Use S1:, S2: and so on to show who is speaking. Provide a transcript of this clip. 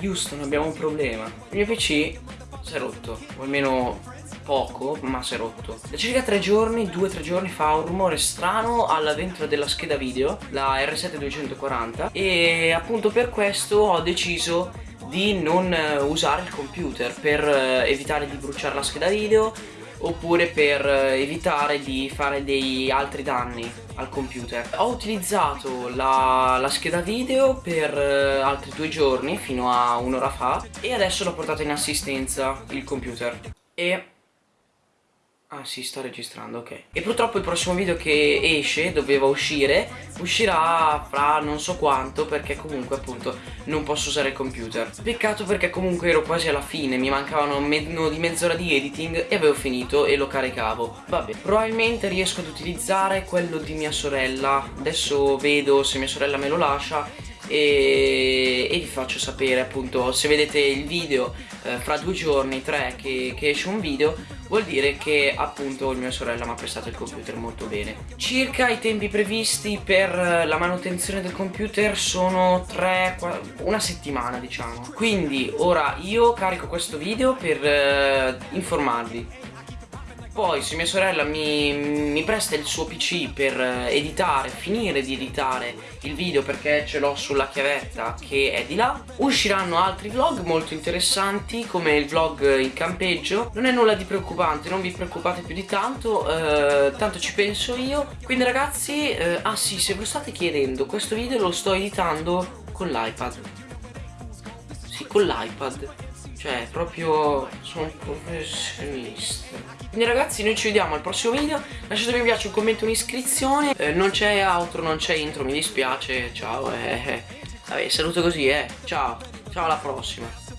S1: Houston abbiamo un problema. Il mio PC si è rotto O almeno poco ma si è rotto. Da circa tre giorni, due o tre giorni fa un rumore strano alla ventola della scheda video La R7 240 E appunto per questo ho deciso di non usare il computer Per eh, evitare di bruciare la scheda video oppure per eh, evitare di fare dei altri danni al computer. Ho utilizzato la, la scheda video per uh, altri due giorni fino a un'ora fa e adesso l'ho portato in assistenza il computer. E Ah sì, sta registrando, ok. E purtroppo il prossimo video che esce, doveva uscire, uscirà fra non so quanto perché comunque appunto non posso usare il computer. Peccato perché comunque ero quasi alla fine, mi mancavano meno di mezz'ora di editing e avevo finito e lo caricavo. Vabbè, probabilmente riesco ad utilizzare quello di mia sorella. Adesso vedo se mia sorella me lo lascia e, e vi faccio sapere appunto se vedete il video eh, fra due giorni, tre che, che esce un video vuol dire che appunto mia sorella mi ha prestato il computer molto bene. Circa i tempi previsti per la manutenzione del computer sono tre, una settimana diciamo. Quindi ora io carico questo video per eh, informarvi poi se mia sorella mi, mi, presta il suo pc per eh, editare, finire di editare il video perché ce l'ho sulla chiavetta che è di là Usciranno altri vlog molto interessanti come il vlog in campeggio. Non è nulla di preoccupante, non vi preoccupate più di tanto, eh, tanto ci penso io. Quindi ragazzi, eh, ah sì, se ve lo state chiedendo, questo video lo sto editando con l'iPad. Sì, con l'iPad cioè, proprio sono un professionista. Quindi ragazzi, noi ci vediamo al prossimo video. Lasciatemi un mi piace, un commento, un'iscrizione. Eh, non c'è outro, non c'è intro, mi dispiace. Ciao, eh, eh. Vabbè, saluto così, eh. Ciao. Ciao alla prossima.